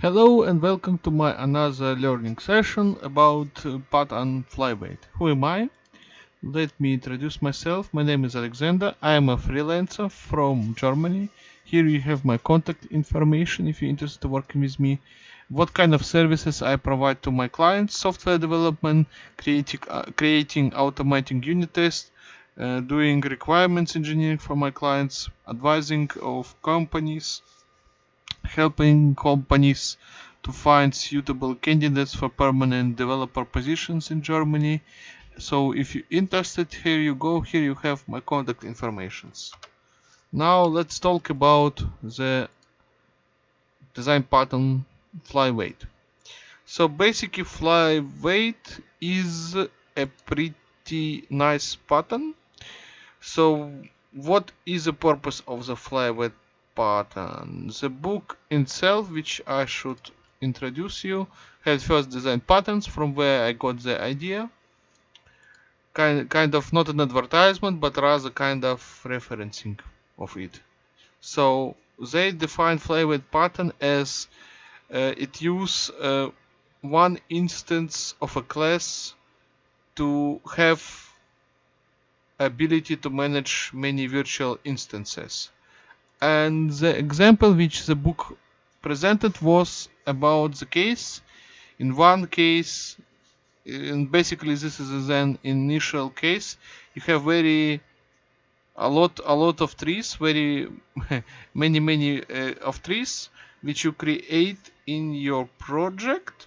Hello and welcome to my another learning session about uh, pattern flyweight. Who am I? Let me introduce myself. My name is Alexander. I am a freelancer from Germany. Here you have my contact information if you're interested in working with me. What kind of services I provide to my clients, software development, creating, uh, creating automating unit tests, uh, doing requirements engineering for my clients, advising of companies, helping companies to find suitable candidates for permanent developer positions in Germany. So if you're interested, here you go, here you have my contact informations. Now let's talk about the design pattern flyweight. So basically flyweight is a pretty nice pattern. So what is the purpose of the flyweight pattern. The book itself, which I should introduce you, head first design patterns from where I got the idea. Kind, kind of not an advertisement, but rather kind of referencing of it. So they define flyweight pattern as uh, it use uh, one instance of a class to have ability to manage many virtual instances and the example which the book presented was about the case. In one case and basically this is an initial case. You have very a lot a lot of trees very many many uh, of trees which you create in your project.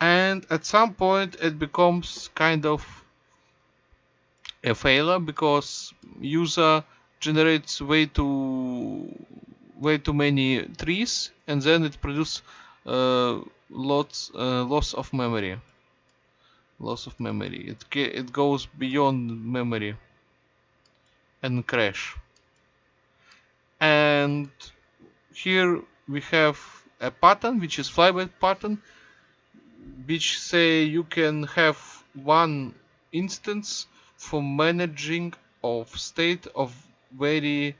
And at some point it becomes kind of a failure because user generates way too way too many trees and then it produces uh, lots uh, loss of memory. Loss of memory. It it goes beyond memory and crash. And here we have a pattern which is flyweight pattern which say you can have one instance for managing of state of very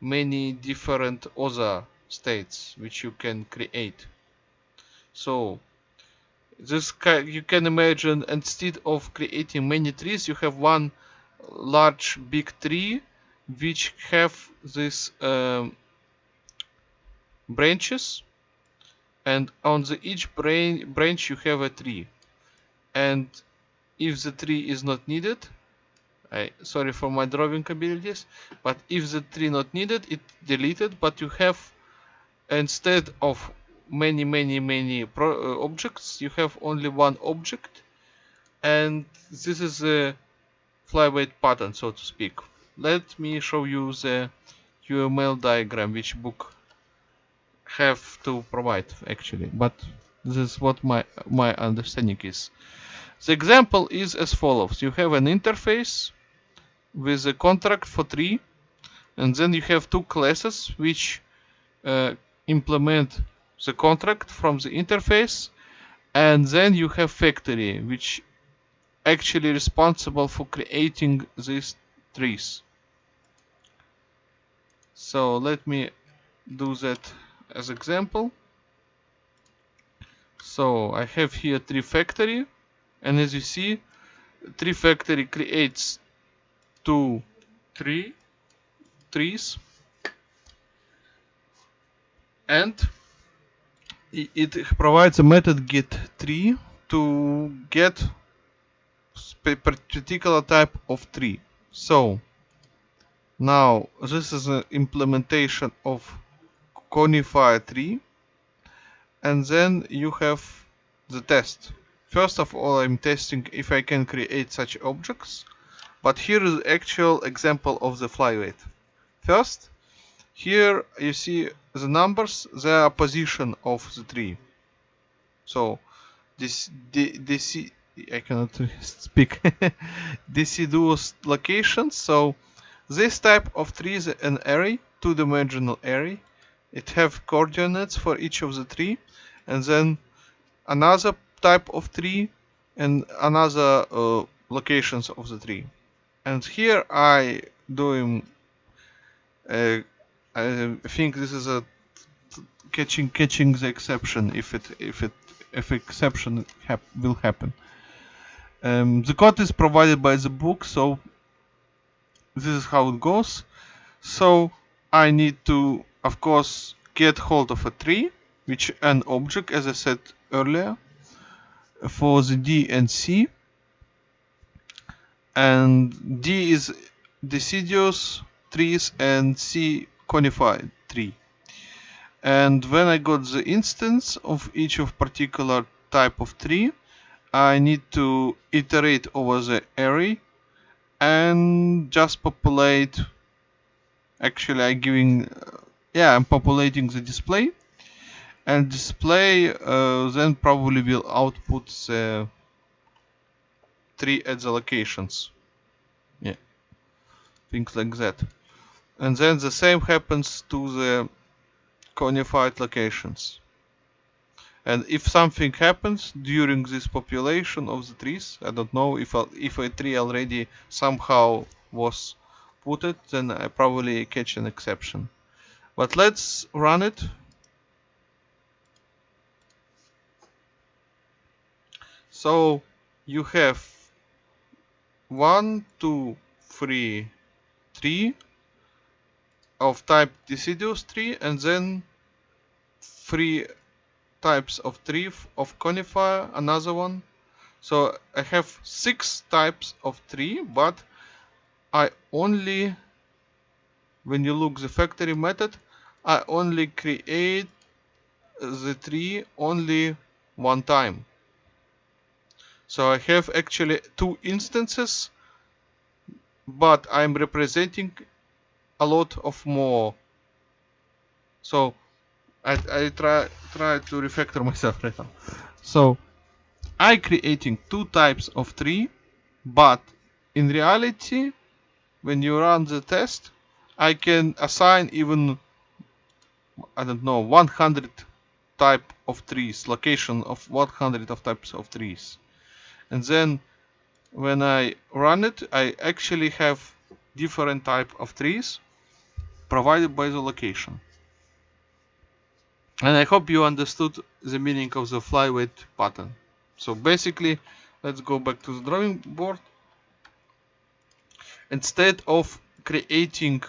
many different other states which you can create. So this you can imagine instead of creating many trees you have one large big tree which have these um, branches and on the each brain branch you have a tree. And if the tree is not needed I sorry for my drawing abilities but if the tree not needed it deleted but you have instead of many many many pro, uh, objects you have only one object and this is a flyweight pattern so to speak. Let me show you the UML diagram which book have to provide actually but this is what my my understanding is. The example is as follows. You have an interface with a contract for tree and then you have two classes which uh, implement the contract from the interface and then you have factory which actually responsible for creating these trees. So let me do that as example. So I have here tree factory and as you see tree factory creates two, three trees and it provides a method get tree to get particular type of tree. So now this is an implementation of conifer tree and then you have the test. First of all I'm testing if I can create such objects but here is actual example of the flyweight. First, here you see the numbers, their position of the tree. So this DC I cannot speak deciduous locations. So this type of tree is an array, two-dimensional array. It have coordinates for each of the tree, and then another type of tree and another uh, locations of the tree and here I doing uh, I think this is a catching catching the exception if it if it if exception hap will happen. Um, the code is provided by the book, so this is how it goes. So I need to, of course, get hold of a tree, which an object, as I said earlier, for the D and C. And D is deciduous trees and C conifer tree. And when I got the instance of each of particular type of tree, I need to iterate over the array and just populate actually I'm giving yeah I'm populating the display and display uh, then probably will output the tree at the locations yeah. Things like that. And then the same happens to the conified locations. And if something happens during this population of the trees I don't know if a, if a tree already somehow was put it then I probably catch an exception. But let's run it. So you have one two three three of type deciduous tree and then three types of tree of conifer another one. So I have six types of tree but I only when you look the factory method I only create the tree only one time so I have actually two instances but I'm representing a lot of more. So I, I try try to refactor myself right now. So I creating two types of tree but in reality when you run the test I can assign even I don't know 100 type of trees location of 100 of types of trees and then when I run it I actually have different type of trees provided by the location. And I hope you understood the meaning of the flyweight pattern. So basically, let's go back to the drawing board. Instead of creating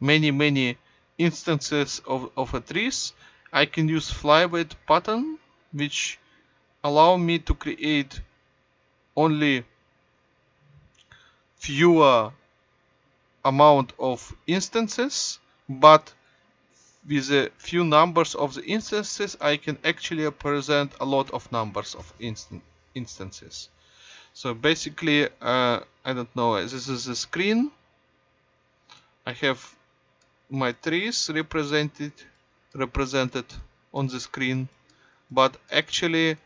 many, many instances of, of a trees, I can use flyweight pattern, which allow me to create only fewer amount of instances but with a few numbers of the instances I can actually present a lot of numbers of instant instances. So basically uh, I don't know this is the screen. I have my trees represented represented on the screen but actually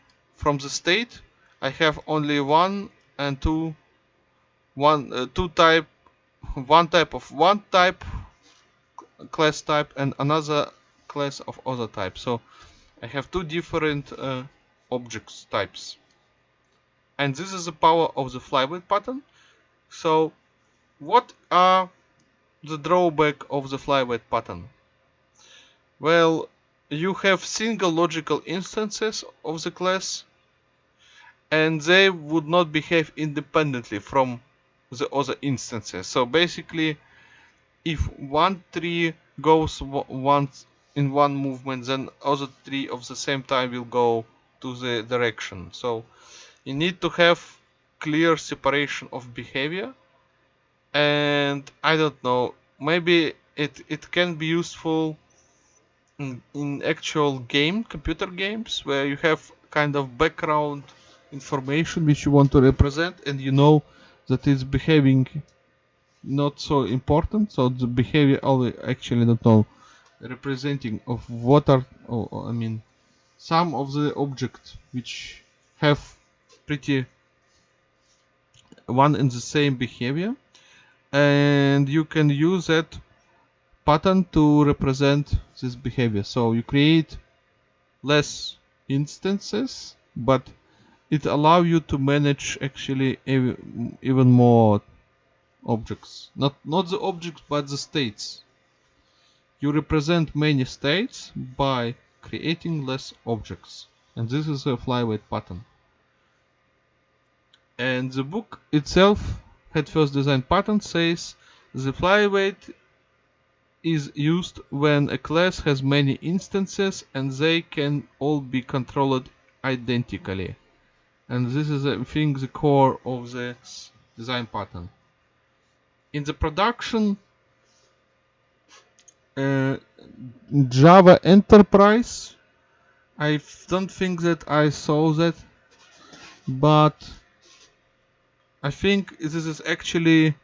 from the state I have only one and two one uh, two type one type of one type class type and another class of other type. So I have two different uh, objects types. And this is the power of the flyweight pattern. So what are the drawback of the flyweight pattern? Well you have single logical instances of the class and they would not behave independently from the other instances. So basically, if one tree goes once in one movement, then other tree of the same time will go to the direction. So you need to have clear separation of behavior. And I don't know, maybe it, it can be useful in, in actual game, computer games, where you have kind of background information which you want to represent and you know that it's behaving not so important. So the behavior only actually don't know representing of what are oh, oh I mean some of the objects which have pretty one and the same behavior and you can use that pattern to represent this behavior. So you create less instances but it allow you to manage actually even more objects. Not not the objects but the states. You represent many states by creating less objects. And this is a flyweight pattern. And the book itself head first design pattern says the flyweight is used when a class has many instances and they can all be controlled identically and this is I think the core of the design pattern. In the production uh, Java Enterprise I don't think that I saw that but I think this is actually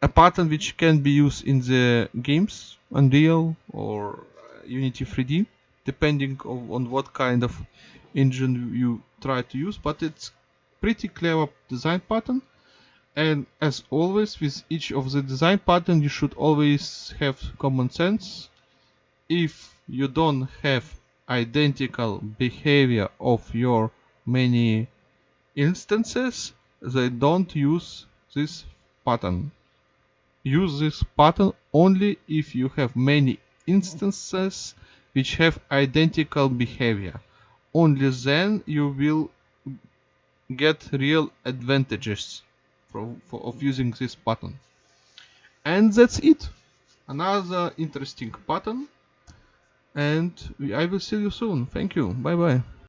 a pattern which can be used in the games Unreal or Unity 3D depending on what kind of engine you try to use but it's pretty clever design pattern. And as always with each of the design pattern you should always have common sense. If you don't have identical behavior of your many instances they don't use this pattern. Use this pattern only if you have many instances which have identical behavior only then you will get real advantages for, for, of using this pattern and that's it. Another interesting pattern and I will see you soon. Thank you. Bye bye